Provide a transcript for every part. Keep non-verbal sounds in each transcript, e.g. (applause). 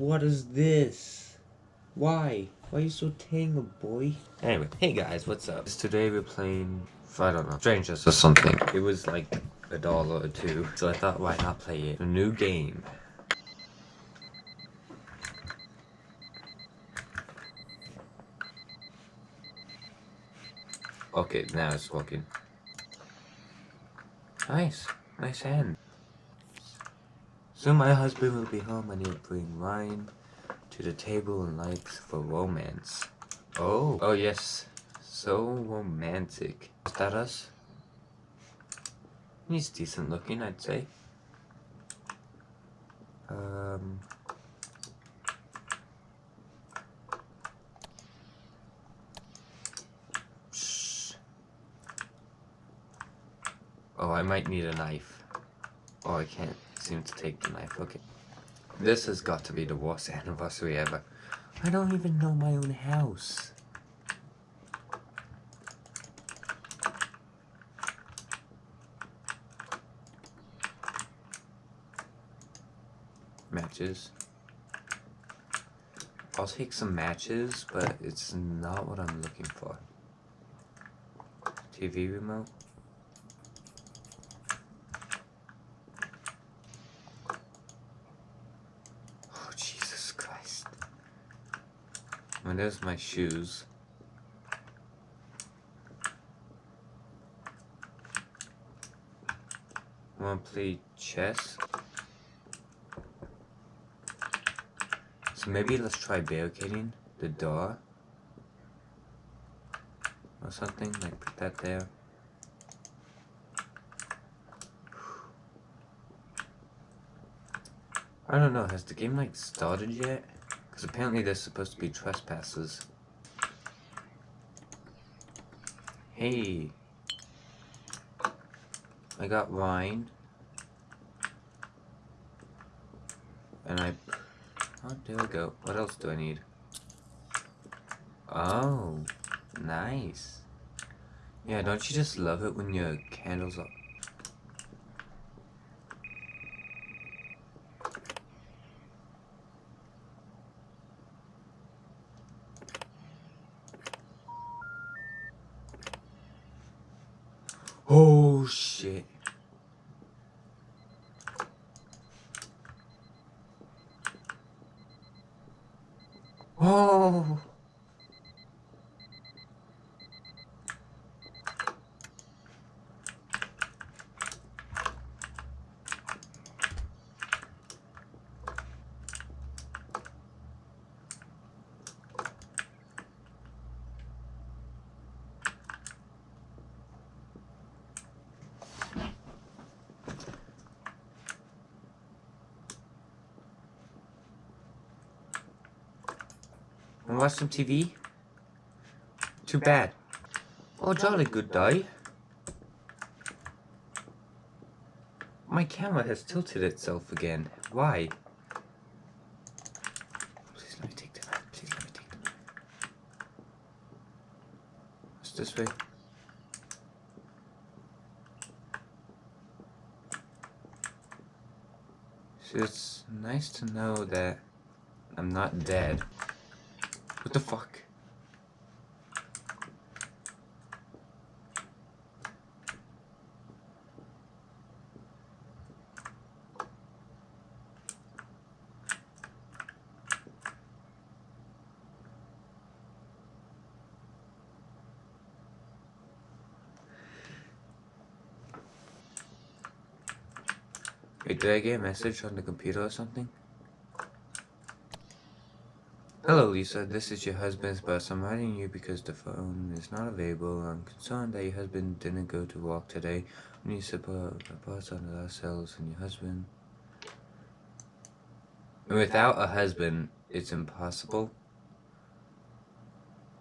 what is this? Why? Why are you so tangled, boy? Anyway, hey guys, what's up? Today we're playing, I don't know, Strangers or something. It was like a dollar or two, so I thought why not play it? A new game. Okay, now it's working. Nice. Nice hand. Soon my husband will be home and he'll bring wine to the table and lights for romance. Oh, oh yes. So romantic. Is that us? He's decent looking, I'd say. Um... Oh, I might need a knife. Oh, I can't seem to take the knife. Okay. This has got to be the worst anniversary ever. I don't even know my own house. Matches. I'll take some matches, but it's not what I'm looking for. TV remote. And there's my shoes. Wanna play chess? So maybe let's try barricading the door. Or something, like put that there. I don't know, has the game like started yet? Because apparently there's supposed to be trespassers. Hey. I got wine. And I... Oh, there we go. What else do I need? Oh, nice. Yeah, don't you just love it when your candles are Oh shit. Oh. And watch some TV? Too bad. Oh, jolly good day. My camera has tilted itself again. Why? Please let me take the knife. Please let me take the knife. What's this way? So it's nice to know that I'm not dead. What the fuck? Wait, did I get a message on the computer or something? Hello Lisa, this is your husband's bus. I'm writing you because the phone is not available. I'm concerned that your husband didn't go to work today. We need a bus on ourselves and your husband. Without a husband, it's impossible.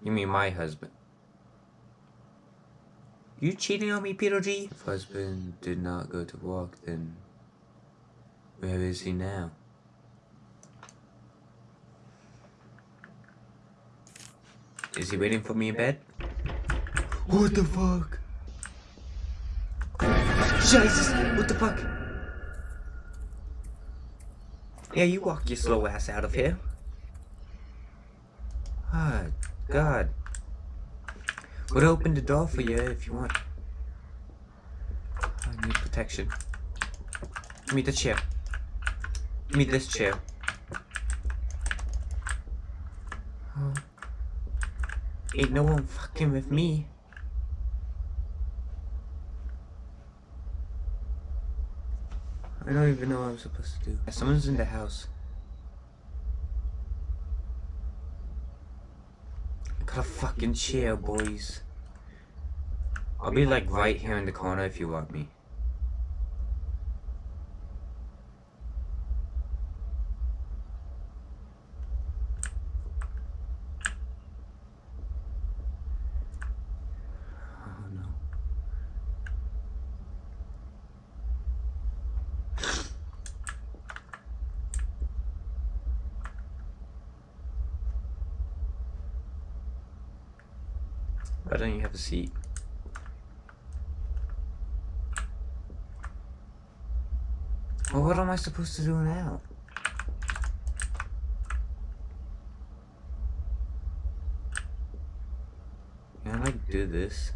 You mean my husband? You cheating on me, Peter G? If husband did not go to work, then where is he now? Is he waiting for me in bed? What the fuck? Jesus, what the fuck? Yeah, you walk your slow ass out of here. Ah, God. Would open the door for you if you want. I need protection. Give me the chair. Give me this chair. Oh. Ain't no one fucking with me. I don't even know what I'm supposed to do. Someone's in the house. Got a fucking chair, boys. I'll be like right here in the corner if you want me. Oh no. Why don't you have a seat? Well, what am I supposed to do now? Can I do this?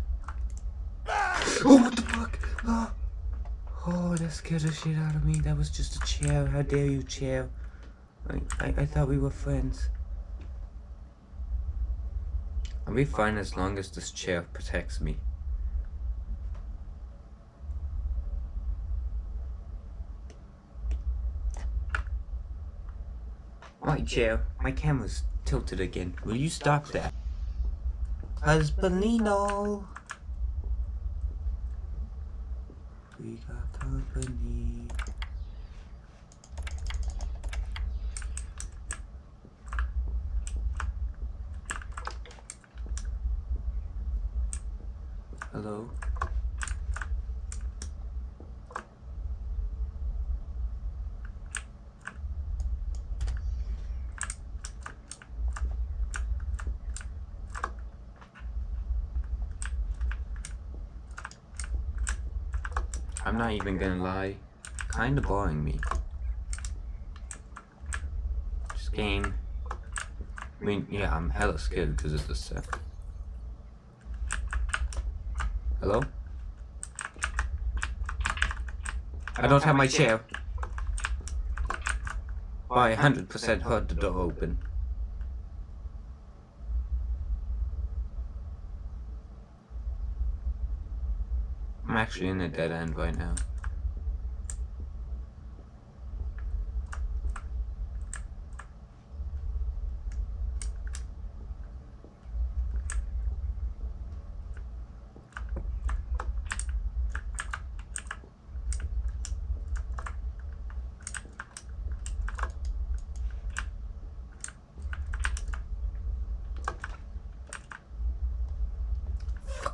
(gasps) Oh, what the fuck? Oh, oh, that scared the shit out of me. That was just a chair. How dare you, chair? I, I, I thought we were friends. I'll be fine as long as this chair protects me. Right, chair. My camera's tilted again. Will you stop that? Husbandino! We got company. Hello? I'm not even gonna lie. Kinda boring me. This game. I mean, yeah, I'm hella scared because of the set. Hello? I don't have my chair. I 100% heard the door open. I'm actually in a dead end right now.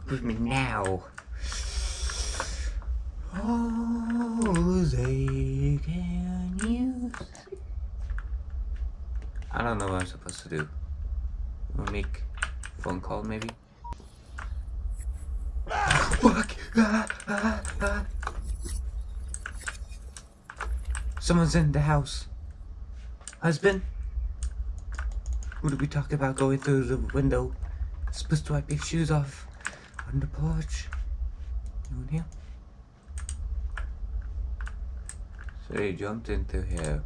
With me now. Jose, can you? I don't know what I'm supposed to do. I'll make a phone call maybe. Fuck! Ah, ah, ah. Someone's in the house. Husband? What did we talk about going through the window? Supposed to wipe your shoes off on the porch. You in here? So he jumped into here.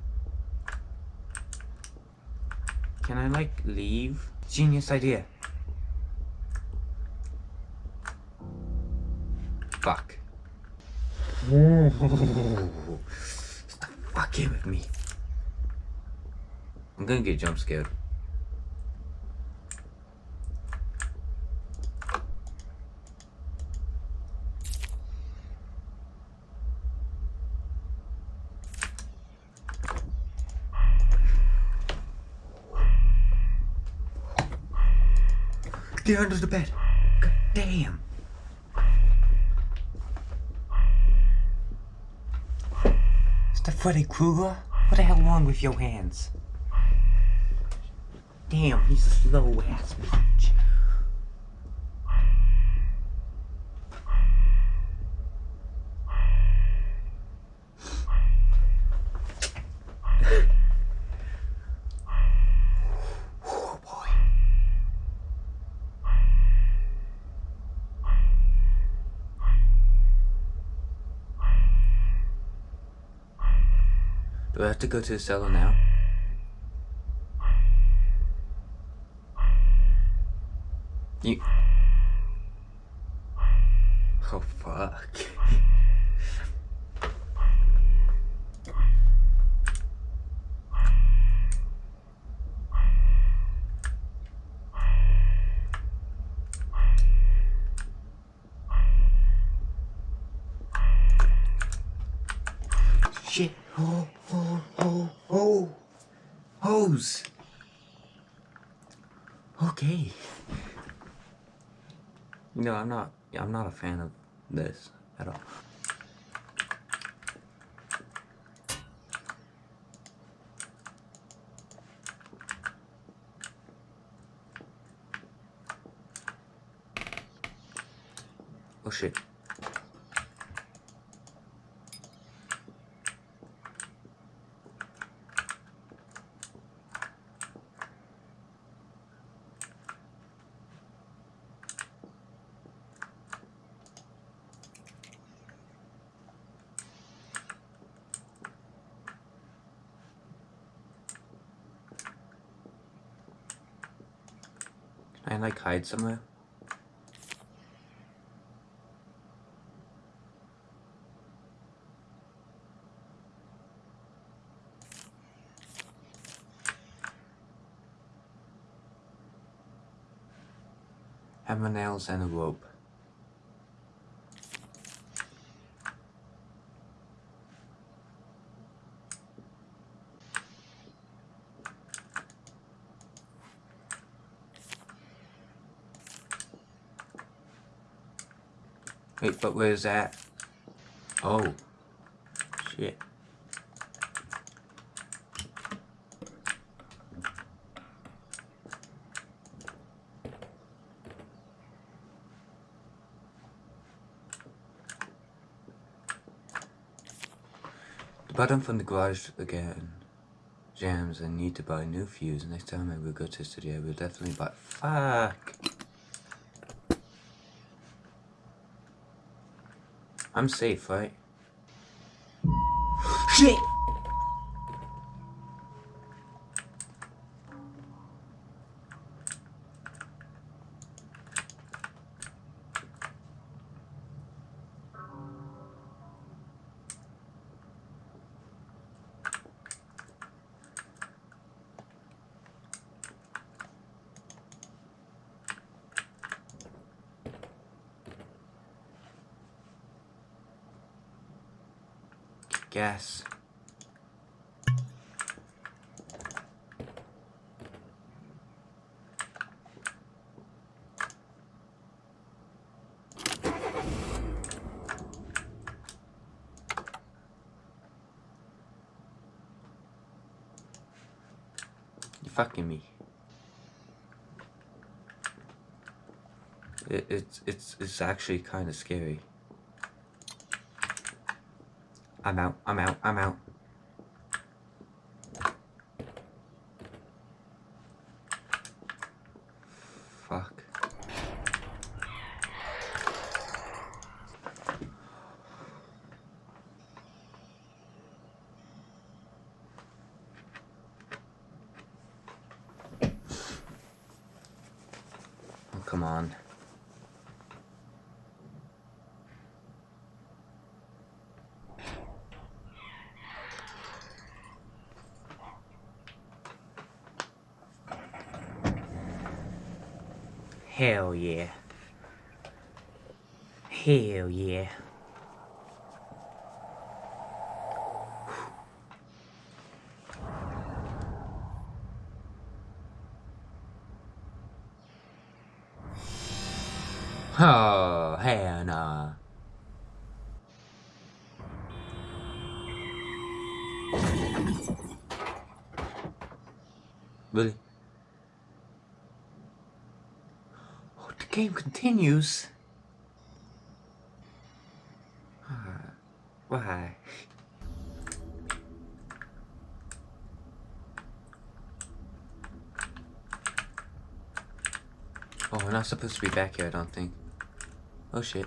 Can I like leave? Genius idea. Fuck. Stop fucking with me. I'm gonna get jump scared. Under the bed. God damn. Is that Freddy Krueger? What the hell wrong with your hands? Damn, he's a slow ass bitch. Do I have to go to the cellar now? You... Oh, fuck. Shit. Oh, oh, oh, oh. Hose. Okay. You know, I'm not, I'm not a fan of this at all. Oh shit. I like hide somewhere? Hammer nails and a rope. Wait, but where's that? Oh. Shit. The button from the garage again jams and need to buy new fuse. Next time I will go to the studio, I will definitely buy. Fuck! I'm safe, right? Shit! Gas. You fucking me. It, it's it's it's actually kind of scary. I'm out, I'm out, I'm out. Fuck. Oh, come on. Hell yeah. Hell yeah. Oh, hell nah. Really? Oh, the game continues. Uh, why? Oh, we're not supposed to be back here, I don't think. Oh shit.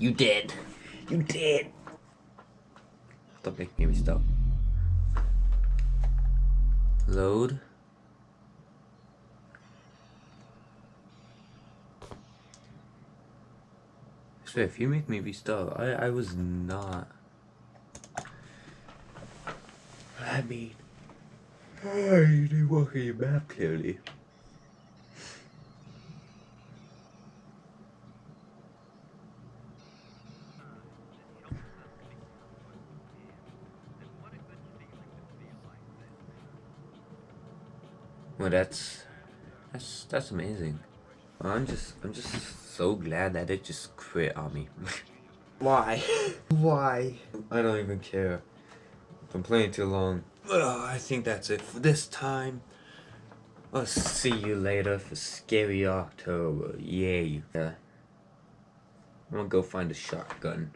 You dead. You did! Stop making me stop. Load. If you make me restart, I, I was not. I mean, I didn't your map clearly. Well, that's that's that's amazing. I'm just I'm just so glad that it just quit on me. (laughs) Why? Why? I don't even care. If I'm playing too long. Ugh, uh, I think that's it for this time. I'll see you later for Scary October. Yay. Yeah. Uh, I'm gonna go find a shotgun.